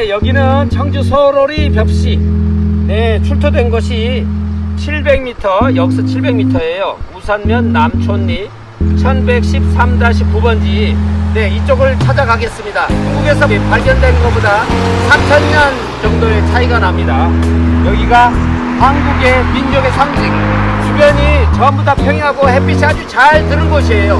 네, 여기는 청주 소로리 벽시. 네, 출토된 곳이 700m, 역서 700m예요. 우산면 남촌리 1113-9번지. 네, 이쪽을 찾아가겠습니다. 중국에서 발견된 것보다 3,000년 정도의 차이가 납니다. 여기가 한국의 민족의 상징. 주변이 전부 다 평야고 햇빛이 아주 잘 드는 곳이에요.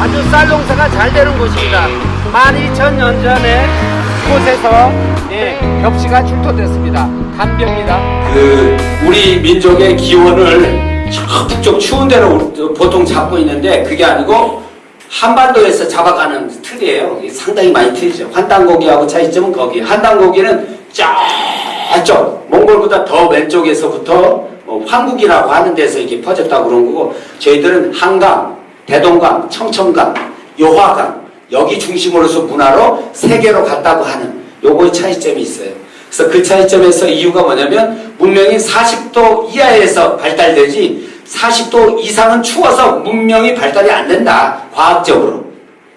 아주 쌀 농사가 잘 되는 곳입니다. 12,000년 전에 이 곳에서 예, 벽시가 출토됐습니다. 담벼입니다. 그 우리 민족의 기원을 저 북쪽 추운 데로 보통 잡고 있는데 그게 아니고 한반도에서 잡아가는 틀이에요. 상당히 많이 틀리죠. 환단고기하고 차이점은 거기. 한단고기는 저쪽 몽골보다 더 왼쪽에서부터 뭐 황국이라고 하는 데서 이게 퍼졌다고 그런 거고 저희들은 한강, 대동강, 청천강, 요화강 여기 중심으로서 문화로 세계로 갔다고 하는 요거의 차이점이 있어요. 그래서 그 차이점에서 이유가 뭐냐면 문명이 40도 이하에서 발달되지 40도 이상은 추워서 문명이 발달이 안 된다. 과학적으로.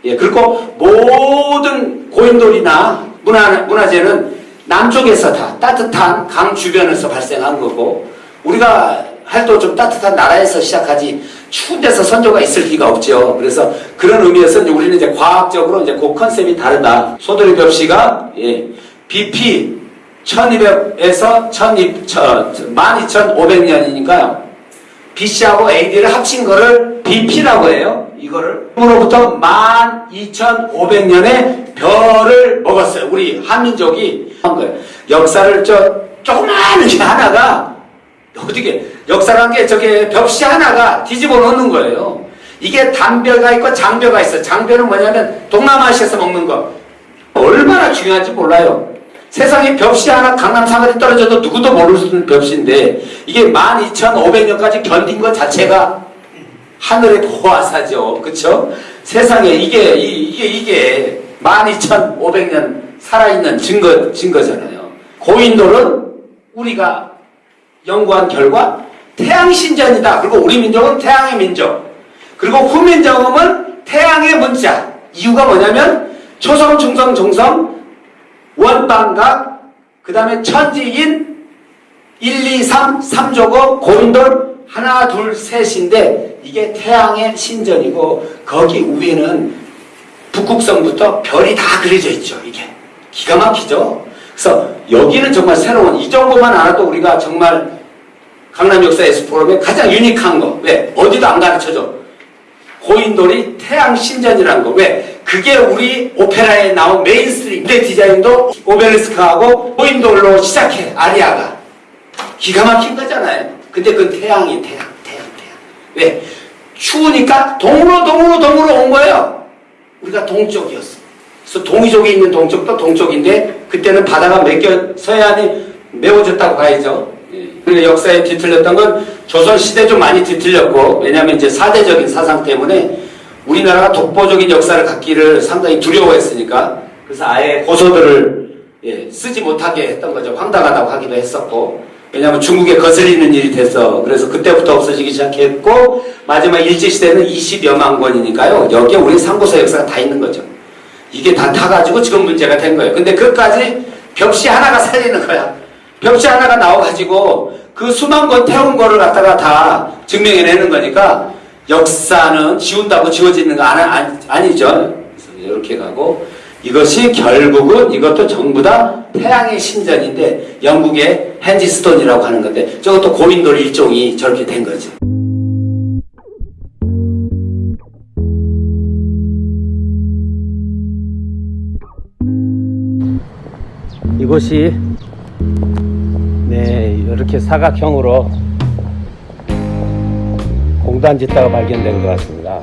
예, 그리고 모든 고인돌이나 문화, 문화재는 남쪽에서 다 따뜻한 강 주변에서 발생한 거고 우리가 할도 좀 따뜻한 나라에서 시작하지 추운 데서 선조가 있을 리가 없죠. 그래서 그런 의미에서 이제 우리는 이제 과학적으로 이제 그 컨셉이 다르다. 소돌이 벽시가 예, BP 1200에서 12500년이니까요. BC하고 AD를 합친 거를 BP라고 해요. 이거를. 으로부터 12500년의 별을 먹었어요. 우리 한민족이. 역사를 저 조그마한 게 하나가 어떻게 역사란 게 저게 벽시 하나가 뒤집어 놓는 거예요. 이게 단벼가 있고 장벼가 있어. 장벼는 뭐냐면 동남아시아에서 먹는 거. 얼마나 중요한지 몰라요. 세상에 벽시 하나 강남 사거리 떨어져도 누구도 모를 수 있는 벽시인데 이게 12,500년까지 견딘 것 자체가 하늘의 보화사죠. 그쵸? 세상에 이게, 이, 이게, 이게 12,500년 살아있는 증거, 증거잖아요. 고인돌은 우리가 연구한 결과 태양신전이다. 그리고 우리 민족은 태양의 민족. 그리고 후민정음은 태양의 문자. 이유가 뭐냐면 초성, 중성, 종성, 원방각, 그 다음에 천지인 1, 2, 3, 3조고 고인돌 하나, 둘, 셋인데 이게 태양의 신전이고 거기 위에는 북극성부터 별이 다 그려져 있죠. 이게 기가 막히죠. 그래서 여기는 정말 새로운 이 정도만 알아도 우리가 정말 강남 역사 에스포럼의 가장 unique한 거. 왜? 어디도 안 가르쳐줘. 고인돌이 태양 신전이라는 거. 왜? 그게 우리 오페라에 나온 mainstream. 무대 디자인도 오벨리스크하고 고인돌로 시작해. 아리아가. 기가 막힌 거잖아요. 근데 그건 태양이 태양, 태양, 태양. 왜? 추우니까 동으로, 동으로, 동으로 온 거예요. 우리가 동쪽이었어. 그래서 동이족에 있는 동쪽도 동쪽인데 그때는 바다가 맥겨 서해안이 메워졌다고 봐야죠. 그리고 역사에 뒤틀렸던 건 조선시대 좀 많이 뒤틀렸고 왜냐하면 이제 사대적인 사상 때문에 우리나라가 독보적인 역사를 갖기를 상당히 두려워했으니까 그래서 아예 고소들을 예, 쓰지 못하게 했던 거죠. 황당하다고 하기도 했었고 왜냐하면 중국에 거슬리는 일이 돼서 그래서 그때부터 없어지기 시작했고 마지막 일제시대는 20여만 권이니까요. 여기에 우리 상고서 역사가 다 있는 거죠. 이게 다 타가지고 지금 문제가 된 거예요. 근데 그까지 벽시 하나가 살리는 거야. 벽시 하나가 나와가지고 그 수만 권 태운 거를 갖다가 다 증명해내는 거니까 역사는 지운다고 지워지는 거 아니, 아니죠. 이렇게 가고 이것이 결국은 이것도 전부 다 태양의 신전인데 영국의 헨지 스톤이라고 하는 건데 저것도 고인돌 일종이 저렇게 된 거죠. 이곳이 네 이렇게 사각형으로 공단 짓다가 발견된 것 같습니다.